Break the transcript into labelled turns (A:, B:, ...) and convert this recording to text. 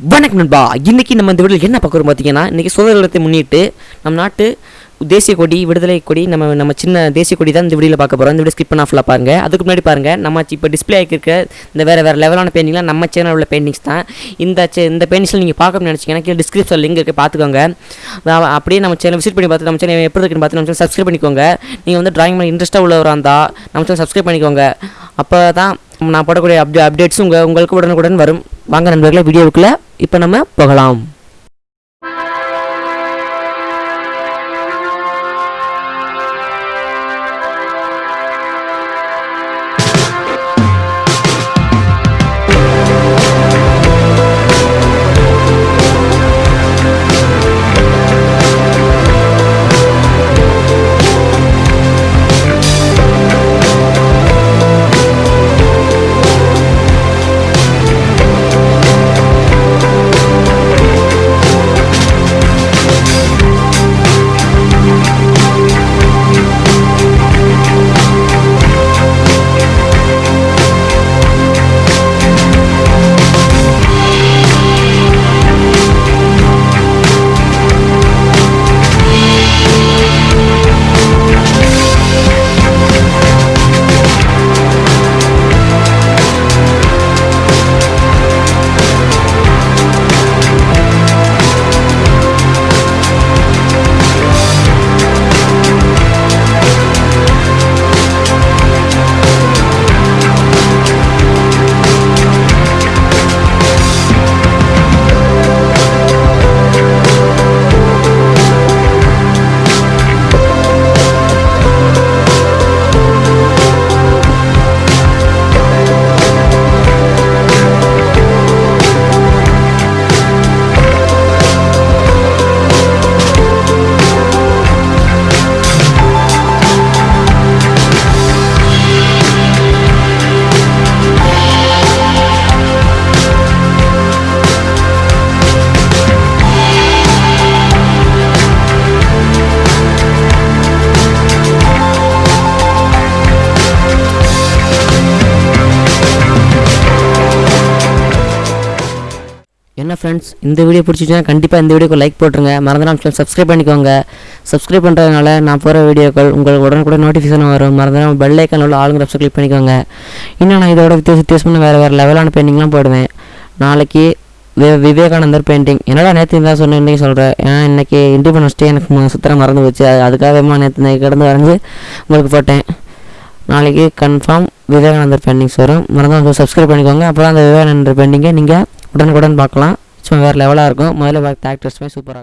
A: வணக்கம் நண்பா. இன்றைக்கி நம்ம இந்த வீடியோவில் என்ன பார்க்குறோம் பார்த்தீங்கன்னா இன்றைக்கி சுதந்திர தினத்தை முன்னிட்டு நம் நாட்டு தேசிய கொடி விடுதலை கொடி நம்ம நம்ம சின்ன தேசிய கொடி தான் இந்த வீடியோவில் பார்க்க போகிறோம் இந்த வீடியோ ஸ்கிப் பண்ண ஃபுல்லாக பாருங்க. அதுக்கு முன்னாடி பாருங்கள் நம்ம இப்போ டிஸ்பிளே ஆகிருக்க இந்த வேறு வேறு லெவலான பெயிண்டிங்லாம் நம்ம சேனல் உள்ள பெயிண்டிங்ஸ் தான். இந்த சே இந்த பெயிண்டிங்ஸில் நீங்கள் பார்க்கணும்னு நினச்சிங்கன்னா கீழே டிஸ்கிரிப்ஷன் லிங்க் இருக்குது பார்த்துக்கோங்க. அப்படியே நம்ம சேனல் விசிட் பண்ணி பார்த்து நம்ம சேனல் எப்படி இருக்குன்னு பார்த்து நம்ம சேனல் சப்ஸ்கிரைப் பண்ணிக்கோங்க. நீங்கள் வந்து டிராயிங் மேலே இன்ட்ரெஸ்ட்டாக உள்ளவராக இருந்தால் நம்ம சேனல் சப்ஸ்கிரைப் பண்ணிக்கோங்க. அப்போ தான் நான் போடக்கூடிய அப்டே அப்டேட்ஸ் உங்கள் உங்களுக்கு உடனுக்குடன் வரும். வாங்க நண்பர்களே வீடியோவுக்குள்ளே இப்போ நம்ம போகலாம். என்ன ஃப்ரெண்ட்ஸ் இந்த வீடியோ பிடிச்சிச்சுன்னா கண்டிப்பாக இந்த வீடியோக்கு லைக் போட்டுருங்க. மறந்துடாம சப்ஸ்கிரைப் பண்ணிக்கோங்க. சப்ஸ்கிரைப் பண்ணுறதுனால நான் போகிற வீடியோக்கள் உங்களுக்கு உடனுக்குடன் நோட்டிஃபிகேஷன் வரும். மறந்துடாம பெல் ஐக்கான் உள்ள ஆளுங்கிற ஆப்ஷன் கிளிக் பண்ணிக்கோங்க. இன்னும் நான் இதோட வித்தியாச வித்தியாசமான வேறு வேறு லெவலான பெயிண்டிங்லாம் போடுவேன். நாளைக்கு வி விவேகானந்தர் பெயிண்டிங் என்னடா நேற்று தான் சொன்னேன் இன்றைக்கி சொல்கிறேன் ஏன்னா இன்றைக்கி இண்டிபெண்டன்ஸ் டே எனக்கு ம- சுத்தரம் மறந்து போச்சு. அதுக்காகவேமா நேற்று நைட் கிடந்து வரைஞ்சி உங்களுக்கு போட்டேன். நாளைக்கு கன்ஃபார்ம் விவேகானந்தர் பெயிண்டிங்ஸ் வரும். மறந்து சப்ஸ்கிரைப் பண்ணிக்கோங்க. அப்புறம் அந்த விவேகானந்தர் பெயிண்டிங்கை நீங்கள் உடனுக்குடன் பார்க்கலாம். சும்மா வேறு லெவலாக இருக்கும். முதல்ல பார்த்து ஆக்டர்ஸுமே சூப்பராக இருக்கும்.